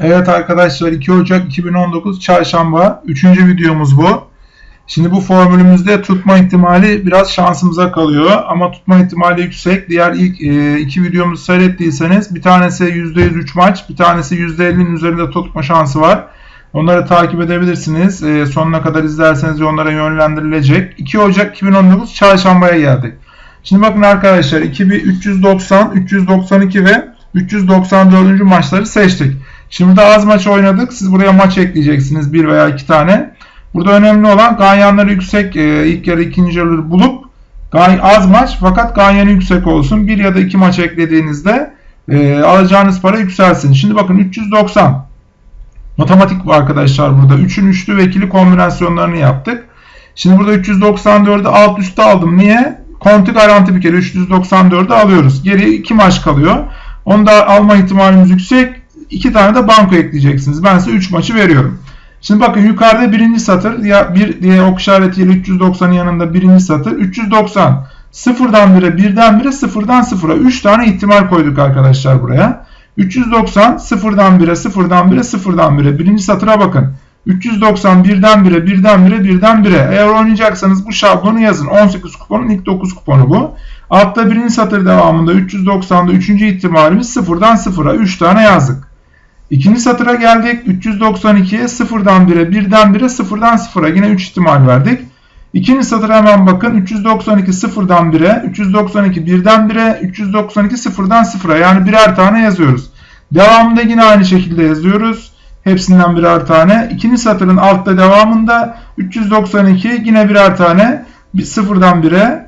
Evet arkadaşlar 2 Ocak 2019 Çarşamba 3. videomuz bu. Şimdi bu formülümüzde tutma ihtimali biraz şansımıza kalıyor ama tutma ihtimali yüksek. Diğer ilk e, iki videomuzu seyrettiyseniz bir tanesi %103 maç, bir tanesi %50'nin üzerinde tutma şansı var. Onları takip edebilirsiniz. E, sonuna kadar izlerseniz onlara yönlendirilecek. 2 Ocak 2019 Çarşamba'ya geldik. Şimdi bakın arkadaşlar 2390, 392 ve 394. maçları seçtik. Şimdi burada az maç oynadık. Siz buraya maç ekleyeceksiniz. Bir veya iki tane. Burada önemli olan ganyanları yüksek e, ilk yarı ikinci yarı bulup az maç fakat ganyanı yüksek olsun. Bir ya da iki maç eklediğinizde e, alacağınız para yükselsin. Şimdi bakın 390 matematik var arkadaşlar burada. 3'ün üçlü ve ikili kombinasyonlarını yaptık. Şimdi burada 394'ü alt üstte aldım. Niye? Konti garanti bir kere 394'ü alıyoruz. Geri iki maç kalıyor. Onu da alma ihtimalimiz yüksek. 2 tane de banko ekleyeceksiniz. Ben size 3 maçı veriyorum. Şimdi bakın yukarıda birinci satır ya bir diye ok işaretiyle 390'ın yanında birinci satır 390 sıfırdan 1'e birden 1'e sıfırdan 0'a 3 tane ihtimal koyduk arkadaşlar buraya. 390 sıfırdan 1'e sıfırdan 1'e sıfırdan 1'e birinci satıra bakın. 390 birden 1'e birden 1'e birden 1'e eğer oynayacaksanız bu şablonu yazın. 18 kuponun ilk 9 kuponu bu. Altta birinci satır devamında 390'da 3. ihtimalimiz sıfırdan 0'a 3 tane yazdık. İkinci satıra geldik. 392'ye 0'dan 1'e 1'den 1'e 0'dan 0'a yine 3 ihtimal verdik. İkinci satıra hemen bakın. 392 0'dan 1'e, 392 1'den 1'e, 392 0'dan 0'a yani birer tane yazıyoruz. Devamında yine aynı şekilde yazıyoruz. Hepsinden birer tane. İkinci satırın altta devamında 392 yine birer tane. 0'dan 1'e,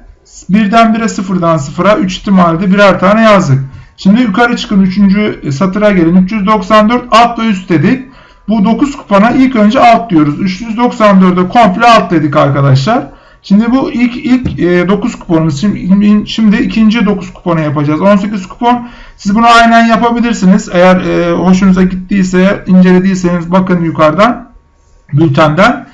1'den 1'e 0'dan 0'a 3 ihtimalde birer tane yazdık. Şimdi yukarı çıkın 3. satıra gelin. 394 alt ve üst dedik. Bu 9 kupona ilk önce alt diyoruz. 394'e komple alt dedik arkadaşlar. Şimdi bu ilk ilk e, 9 kuponumuz. Şimdi, şimdi ikinci 9 kuponu yapacağız. 18 kupon. Siz bunu aynen yapabilirsiniz. Eğer e, hoşunuza gittiyse, incelediyseniz bakın yukarıdan bültenden.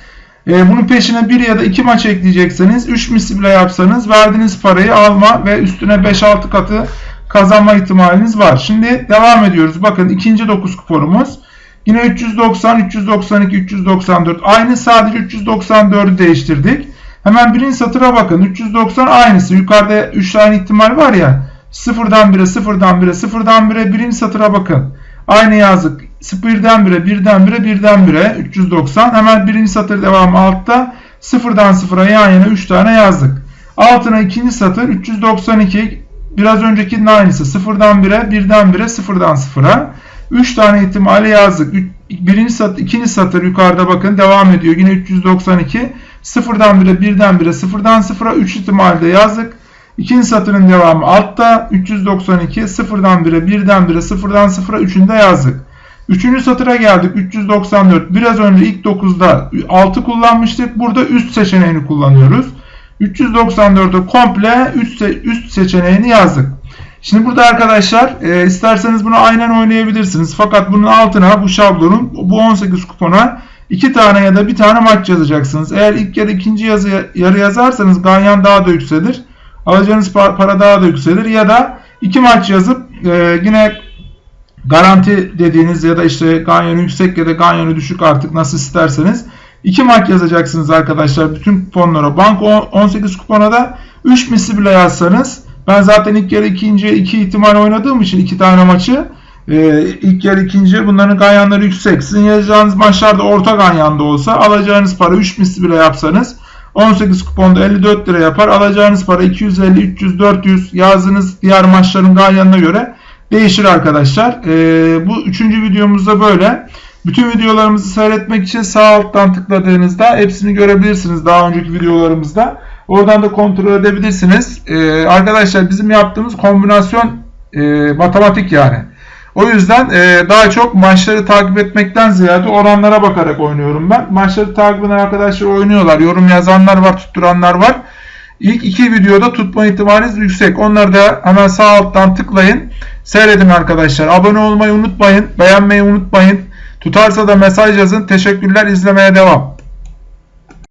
E, bunun peşine bir ya da iki maç ekleyecekseniz 3 misli bile yapsanız verdiğiniz parayı alma ve üstüne 5-6 katı kazanma ihtimaliniz var. Şimdi devam ediyoruz. Bakın ikinci 9 kuponumuz. Yine 390, 392, 394. Aynı sadece 394'ü değiştirdik. Hemen birinci satıra bakın. 390 aynısı. Yukarıda 3 tane ihtimal var ya. Sıfırdan 1'e, sıfırdan 1'e, sıfırdan 1'e birinci satıra bakın. Aynı yazdık. 0'dan 1'e, 1'den 1'e, 1'den 1'e 390. Hemen birinci satır devamı altta. Sıfırdan sıfıra yan yana 3 tane yazdık. Altına ikinci satır 392 Biraz öncekinin aynısı. Sıfırdan 1'e, 1'den 1'e, sıfırdan 0'a. 3 tane ihtimali yazdık. Birinci satır, ikinci satır yukarıda bakın devam ediyor. Yine 392. Sıfırdan 1'e, 1'den 1'e, sıfırdan 0'a 3 ihtimalde yazdık. İkinci satırın devamı altta 392 sıfırdan 1'e, 1'den 1'e, sıfırdan 0'a 3'ünde yazdık. Üçüncü satıra geldik 394. Biraz önce ilk 9'da 6 kullanmıştık. Burada üst seçeneğini kullanıyoruz. 394'ü komple üst, üst seçeneğini yazdık. Şimdi burada arkadaşlar e, isterseniz bunu aynen oynayabilirsiniz. Fakat bunun altına bu şablonun bu 18 kupona 2 tane ya da bir tane maç yazacaksınız. Eğer ilk ya da ikinci yazı, yarı yazarsanız ganyan daha da yükselir. Alacağınız para daha da yükselir. Ya da iki maç yazıp e, yine garanti dediğiniz ya da işte ganyanı yüksek ya da ganyanı düşük artık nasıl isterseniz 2 maç yazacaksınız arkadaşlar bütün kuponlara. Bank 18 kupona da 3 misli bile yazsanız ben zaten ilk yarı ikinci iki ihtimal oynadığım için iki tane maçı e, ilk yarı ikinci bunların ganyanları yüksek. Sizin yazacağınız maçlarda orta ganyanda olsa alacağınız para 3 misli bile yapsanız 18 kuponda 54 lira yapar. Alacağınız para 250, 300, 400 yazdığınız diğer maçların ganyanına göre değişir arkadaşlar. E, bu üçüncü videomuzda böyle. Bütün videolarımızı seyretmek için sağ alttan tıkladığınızda hepsini görebilirsiniz daha önceki videolarımızda. Oradan da kontrol edebilirsiniz. Ee, arkadaşlar bizim yaptığımız kombinasyon e, matematik yani. O yüzden e, daha çok maçları takip etmekten ziyade oranlara bakarak oynuyorum ben. Maçları takip eden arkadaşlar oynuyorlar. Yorum yazanlar var, tutturanlar var. İlk iki videoda tutma ihtimaliniz yüksek. Onları da hemen sağ alttan tıklayın. Seyredin arkadaşlar. Abone olmayı unutmayın. Beğenmeyi unutmayın. Tutarsa da mesaj yazın. Teşekkürler izlemeye devam.